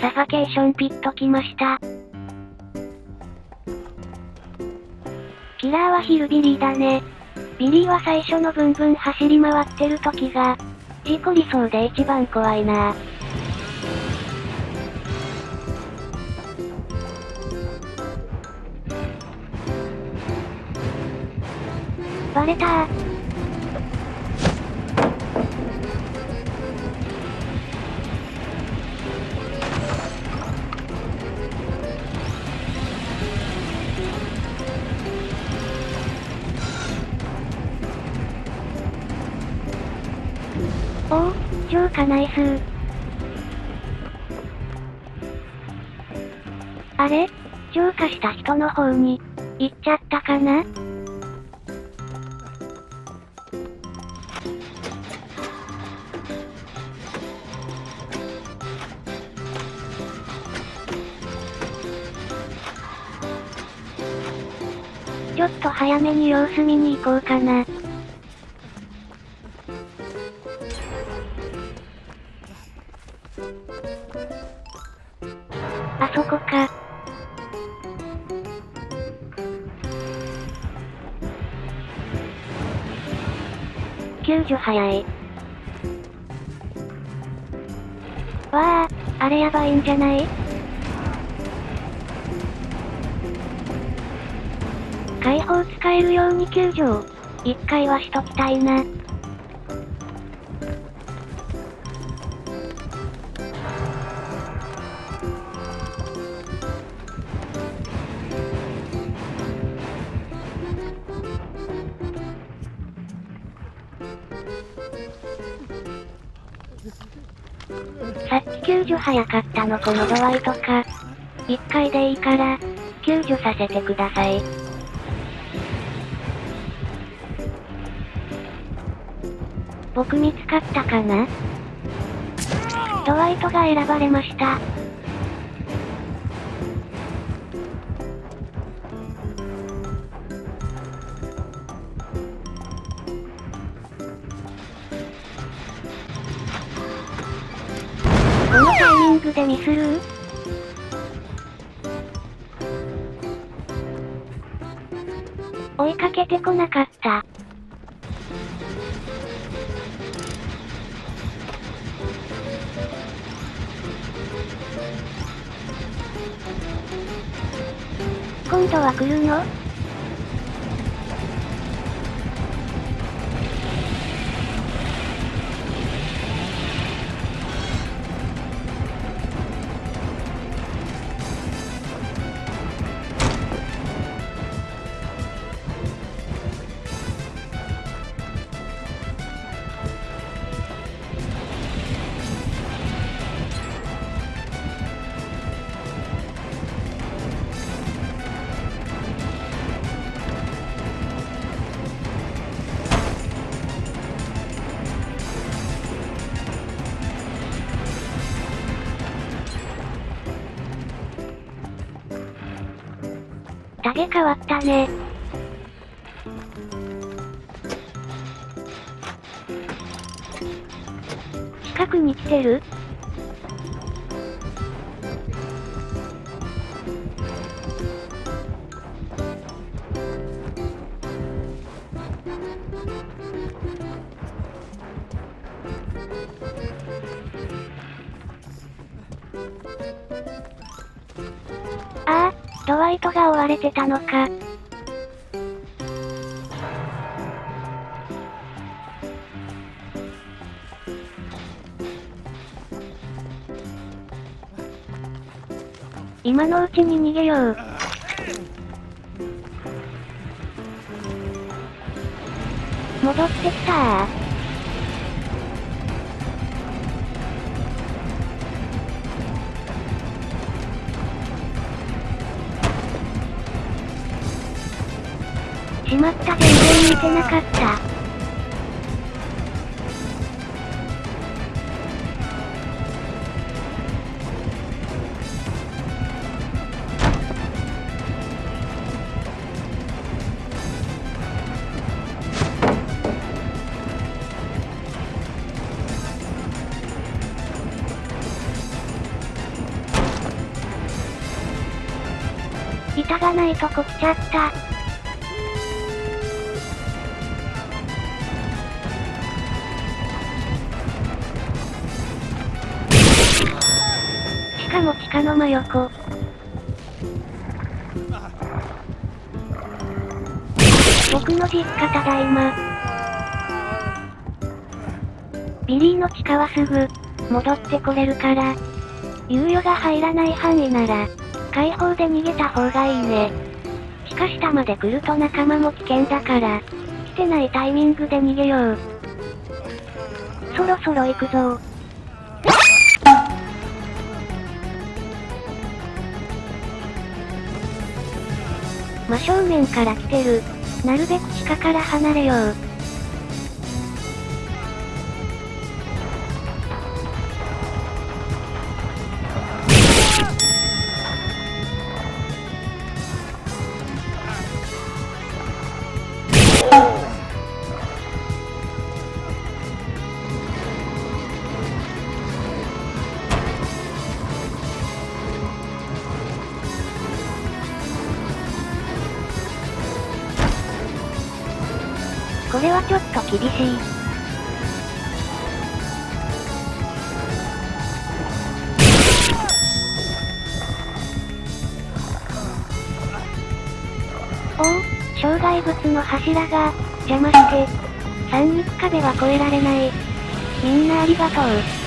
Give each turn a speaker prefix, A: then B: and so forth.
A: サファケーションピット来ました。キラーはヒルビリーだね。ビリーは最初のブンブン走り回ってる時が、事故りそうで一番怖いなバレたー。おお、超かナイスー。あれ？超過した人の方に、行っちゃったかな？ちょっと早めに様子見に行こうかな。か。救助早い。わあ、あれやばいんじゃない？解放使えるように救助を、一回はしときたいな。さっき救助早かったのこの度合いとか。一回でいいから、救助させてください。僕見つかったかな？ドワイトが選ばれました。このタイミングでミスる？追いかけてこなかった。今度は来るの影変わったね。近くに来てる？ドワイトが追われてたのか。今のうちに逃げよう。戻ってきたしまった全然見てなかった板がないとこ来ちゃった。も地下の真横。僕の実家ただいま。ビリーの地下はすぐ、戻ってこれるから。猶予が入らない範囲なら、開放で逃げた方がいいね。地下下まで来ると仲間も危険だから、来てないタイミングで逃げよう。そろそろ行くぞ真正面から来てる。なるべく地下から離れよう。これはちょっと厳しい。おお、障害物の柱が、邪魔して、三肉壁は越えられない。みんなありがとう。